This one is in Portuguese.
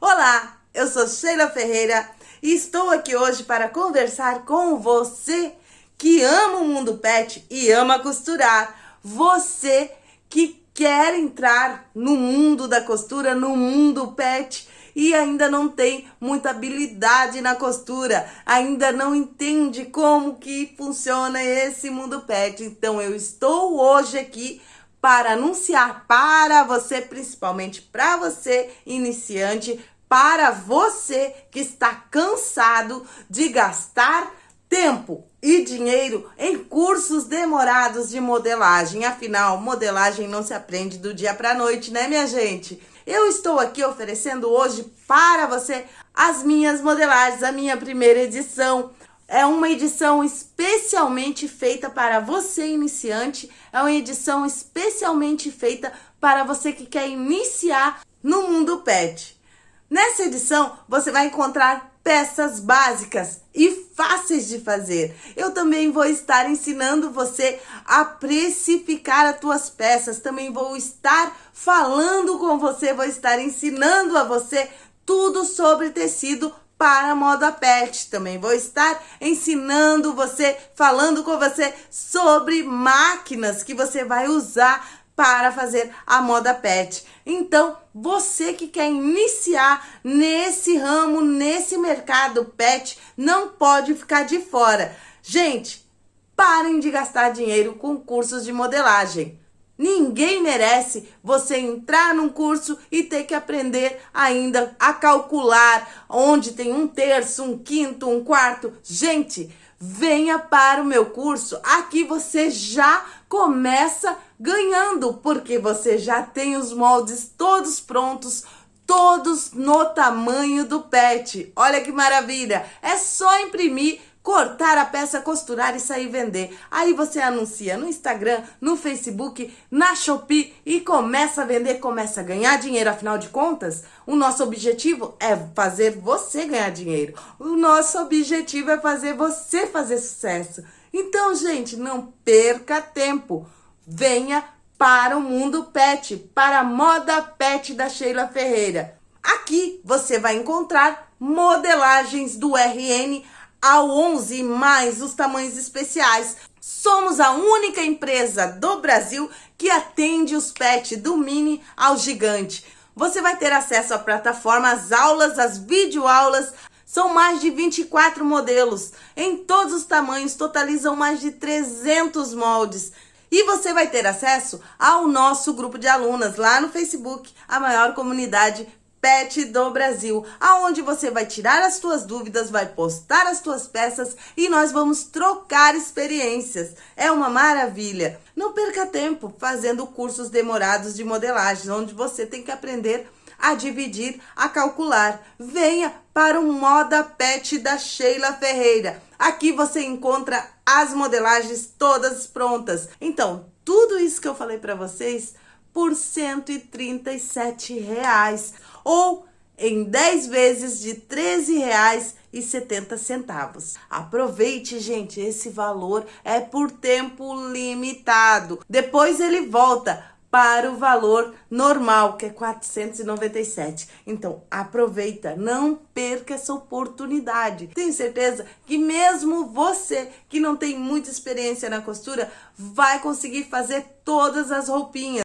Olá, eu sou Sheila Ferreira e estou aqui hoje para conversar com você que ama o mundo pet e ama costurar. Você que quer entrar no mundo da costura, no mundo pet e ainda não tem muita habilidade na costura, ainda não entende como que funciona esse mundo pet. Então eu estou hoje aqui para anunciar para você, principalmente para você iniciante, para você que está cansado de gastar tempo e dinheiro em cursos demorados de modelagem. Afinal, modelagem não se aprende do dia para a noite, né, minha gente? Eu estou aqui oferecendo hoje para você as minhas modelagens, a minha primeira edição, é uma edição especialmente feita para você iniciante, é uma edição especialmente feita para você que quer iniciar no mundo pet. Nessa edição, você vai encontrar peças básicas e fáceis de fazer. Eu também vou estar ensinando você a precificar as tuas peças, também vou estar falando com você, vou estar ensinando a você tudo sobre tecido para a moda pet. Também vou estar ensinando você, falando com você sobre máquinas que você vai usar para fazer a moda pet. Então, você que quer iniciar nesse ramo, nesse mercado pet, não pode ficar de fora. Gente, parem de gastar dinheiro com cursos de modelagem. Ninguém merece você entrar num curso e ter que aprender ainda a calcular onde tem um terço, um quinto, um quarto. Gente, venha para o meu curso. Aqui você já começa ganhando, porque você já tem os moldes todos prontos, todos no tamanho do pet. Olha que maravilha! É só imprimir cortar a peça, costurar e sair vender. Aí você anuncia no Instagram, no Facebook, na Shopee e começa a vender, começa a ganhar dinheiro. Afinal de contas, o nosso objetivo é fazer você ganhar dinheiro. O nosso objetivo é fazer você fazer sucesso. Então, gente, não perca tempo. Venha para o mundo pet, para a moda pet da Sheila Ferreira. Aqui você vai encontrar modelagens do RN ao 11 mais os tamanhos especiais. Somos a única empresa do Brasil que atende os pets do mini ao gigante. Você vai ter acesso à plataforma, às aulas, às videoaulas. São mais de 24 modelos em todos os tamanhos, totalizam mais de 300 moldes. E você vai ter acesso ao nosso grupo de alunas lá no Facebook, a maior comunidade Pet do Brasil, aonde você vai tirar as suas dúvidas, vai postar as suas peças e nós vamos trocar experiências. É uma maravilha. Não perca tempo fazendo cursos demorados de modelagem, onde você tem que aprender a dividir, a calcular. Venha para o Moda Pet da Sheila Ferreira. Aqui você encontra as modelagens todas prontas. Então, tudo isso que eu falei para vocês por 137 reais ou em 10 vezes de R$ 13,70. Aproveite, gente, esse valor é por tempo limitado. Depois ele volta para o valor normal, que é 497. Então, aproveita, não perca essa oportunidade. Tenho certeza que mesmo você que não tem muita experiência na costura, vai conseguir fazer todas as roupinhas.